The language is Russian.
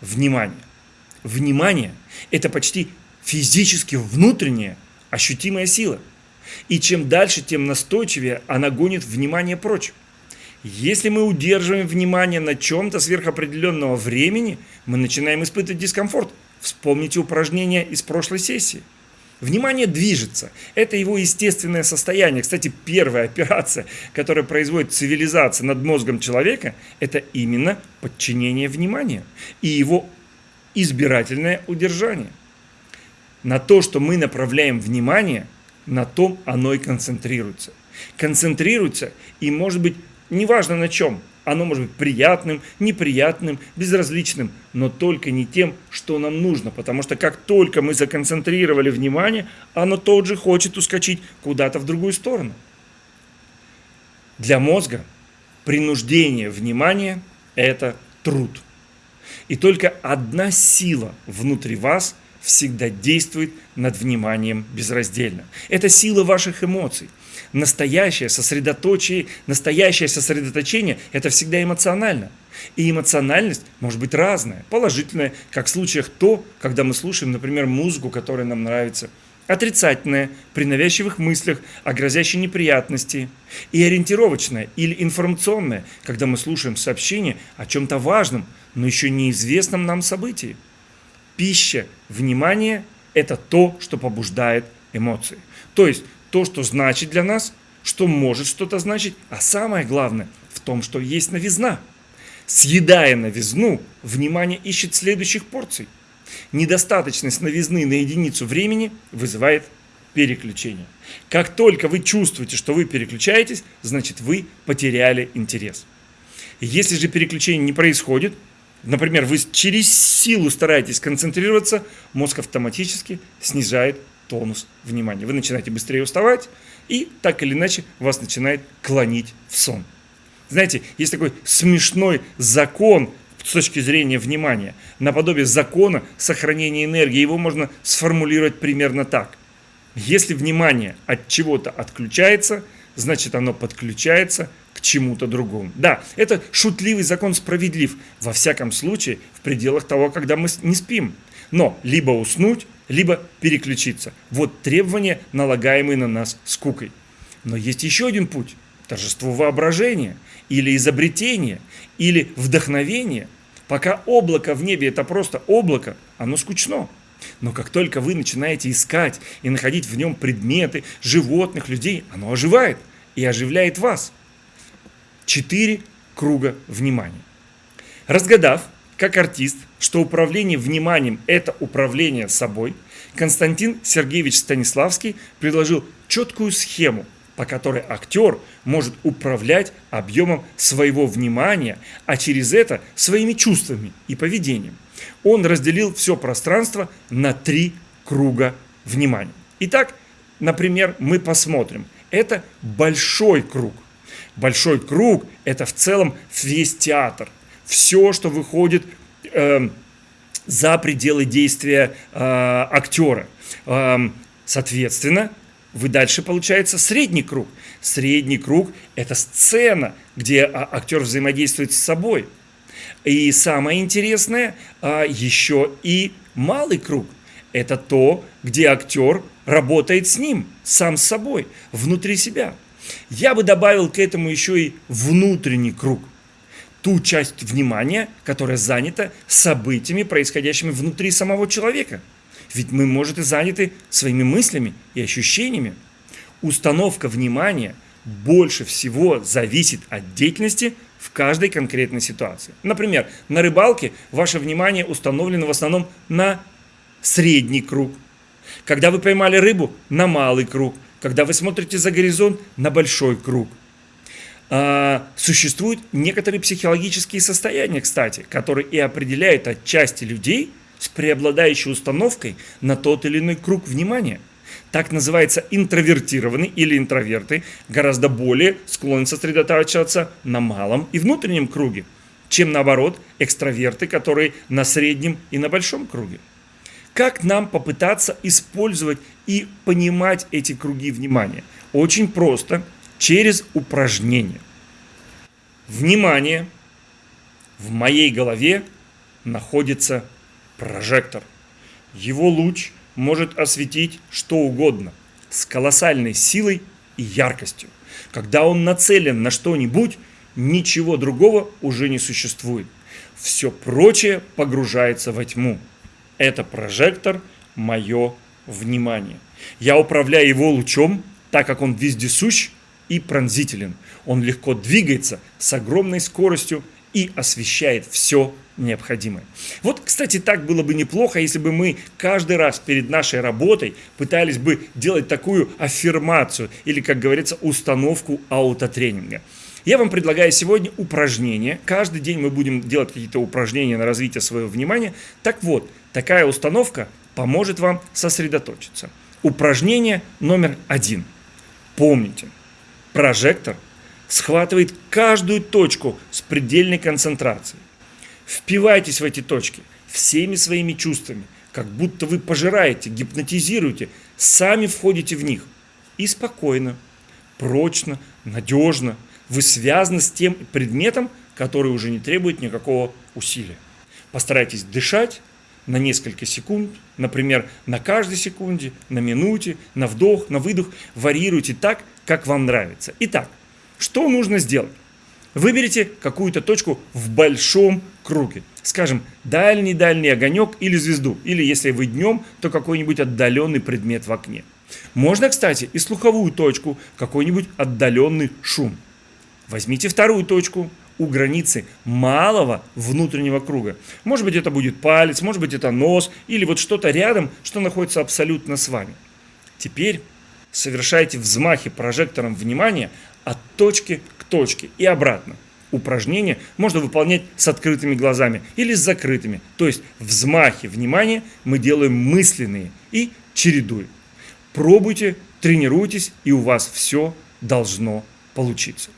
внимание. Внимание – это почти физически внутренняя ощутимая сила. И чем дальше, тем настойчивее она гонит внимание прочь. Если мы удерживаем внимание на чем-то сверхопределенного времени, мы начинаем испытывать дискомфорт. Вспомните упражнение из прошлой сессии. Внимание движется. Это его естественное состояние. Кстати, первая операция, которая производит цивилизация над мозгом человека, это именно подчинение внимания и его избирательное удержание. На то, что мы направляем внимание, на том оно и концентрируется. Концентрируется и может быть неважно на чем. Оно может быть приятным, неприятным, безразличным, но только не тем, что нам нужно. Потому что как только мы законцентрировали внимание, оно тут же хочет ускочить куда-то в другую сторону. Для мозга принуждение внимания – это труд. И только одна сила внутри вас всегда действует над вниманием безраздельно. Это сила ваших эмоций. Настоящее сосредоточие, настоящее сосредоточение – это всегда эмоционально. И эмоциональность может быть разная, положительная, как в случаях то, когда мы слушаем, например, музыку, которая нам нравится, отрицательная, при навязчивых мыслях о грозящей неприятности, и ориентировочная или информационная, когда мы слушаем сообщение о чем-то важном, но еще неизвестном нам событии. Пища, внимание – это то, что побуждает эмоции. То есть то, что значит для нас, что может что-то значить, а самое главное в том, что есть новизна. Съедая новизну, внимание ищет следующих порций. Недостаточность новизны на единицу времени вызывает переключение. Как только вы чувствуете, что вы переключаетесь, значит вы потеряли интерес. Если же переключение не происходит, например, вы через силу стараетесь концентрироваться, мозг автоматически снижает тонус внимания. Вы начинаете быстрее уставать, и так или иначе вас начинает клонить в сон. Знаете, есть такой смешной закон с точки зрения внимания, наподобие закона сохранения энергии. Его можно сформулировать примерно так. Если внимание от чего-то отключается, значит оно подключается к чему-то другому. Да, это шутливый закон справедлив, во всяком случае, в пределах того, когда мы не спим. Но либо уснуть, либо переключиться. Вот требования, налагаемые на нас скукой. Но есть еще один путь – торжество воображения, или изобретение, или вдохновение. Пока облако в небе – это просто облако, оно скучно. Но как только вы начинаете искать и находить в нем предметы, животных, людей, оно оживает и оживляет вас. Четыре круга внимания. Разгадав, как артист, что управление вниманием – это управление собой, Константин Сергеевич Станиславский предложил четкую схему, по которой актер может управлять объемом своего внимания, а через это своими чувствами и поведением. Он разделил все пространство на три круга внимания. Итак, например, мы посмотрим. Это большой круг. Большой круг – это в целом весь театр. Все, что выходит э, за пределы действия э, актера. Э, соответственно, вы дальше получается средний круг. Средний круг – это сцена, где а, актер взаимодействует с собой. И самое интересное, а, еще и малый круг. Это то, где актер работает с ним, сам с собой, внутри себя. Я бы добавил к этому еще и внутренний круг – ту часть внимания, которая занята событиями, происходящими внутри самого человека. Ведь мы, может, и заняты своими мыслями и ощущениями. Установка внимания больше всего зависит от деятельности в каждой конкретной ситуации. Например, на рыбалке ваше внимание установлено в основном на средний круг. Когда вы поймали рыбу, на малый круг. Когда вы смотрите за горизонт, на большой круг. А, существуют некоторые психологические состояния, кстати, которые и определяют отчасти людей с преобладающей установкой на тот или иной круг внимания. Так называется интровертированный или интроверты гораздо более склонны сосредотачиваться на малом и внутреннем круге, чем наоборот экстраверты, которые на среднем и на большом круге. Как нам попытаться использовать и понимать эти круги внимания? Очень просто – через упражнение. Внимание! В моей голове находится прожектор. Его луч может осветить что угодно с колоссальной силой и яркостью. Когда он нацелен на что-нибудь, ничего другого уже не существует. Все прочее погружается во тьму. Это прожектор – мое внимание. Я управляю его лучом, так как он вездесущ и пронзителен. Он легко двигается с огромной скоростью и освещает все необходимое. Вот, кстати, так было бы неплохо, если бы мы каждый раз перед нашей работой пытались бы делать такую аффирмацию или, как говорится, установку аутотренинга. Я вам предлагаю сегодня упражнение. Каждый день мы будем делать какие-то упражнения на развитие своего внимания. Так вот, такая установка поможет вам сосредоточиться. Упражнение номер один. Помните, прожектор схватывает каждую точку с предельной концентрацией. Впивайтесь в эти точки всеми своими чувствами, как будто вы пожираете, гипнотизируете, сами входите в них. И спокойно, прочно, надежно вы связаны с тем предметом, который уже не требует никакого усилия. Постарайтесь дышать на несколько секунд, например, на каждой секунде, на минуте, на вдох, на выдох. Варьируйте так, как вам нравится. Итак, что нужно сделать? Выберите какую-то точку в большом круге. Скажем, дальний-дальний огонек или звезду. Или если вы днем, то какой-нибудь отдаленный предмет в окне. Можно, кстати, и слуховую точку, какой-нибудь отдаленный шум. Возьмите вторую точку у границы малого внутреннего круга. Может быть, это будет палец, может быть, это нос или вот что-то рядом, что находится абсолютно с вами. Теперь совершайте взмахи прожектором внимания от точки к точке и обратно. Упражнение можно выполнять с открытыми глазами или с закрытыми. То есть взмахи внимания мы делаем мысленные и чередуем. Пробуйте, тренируйтесь, и у вас все должно получиться.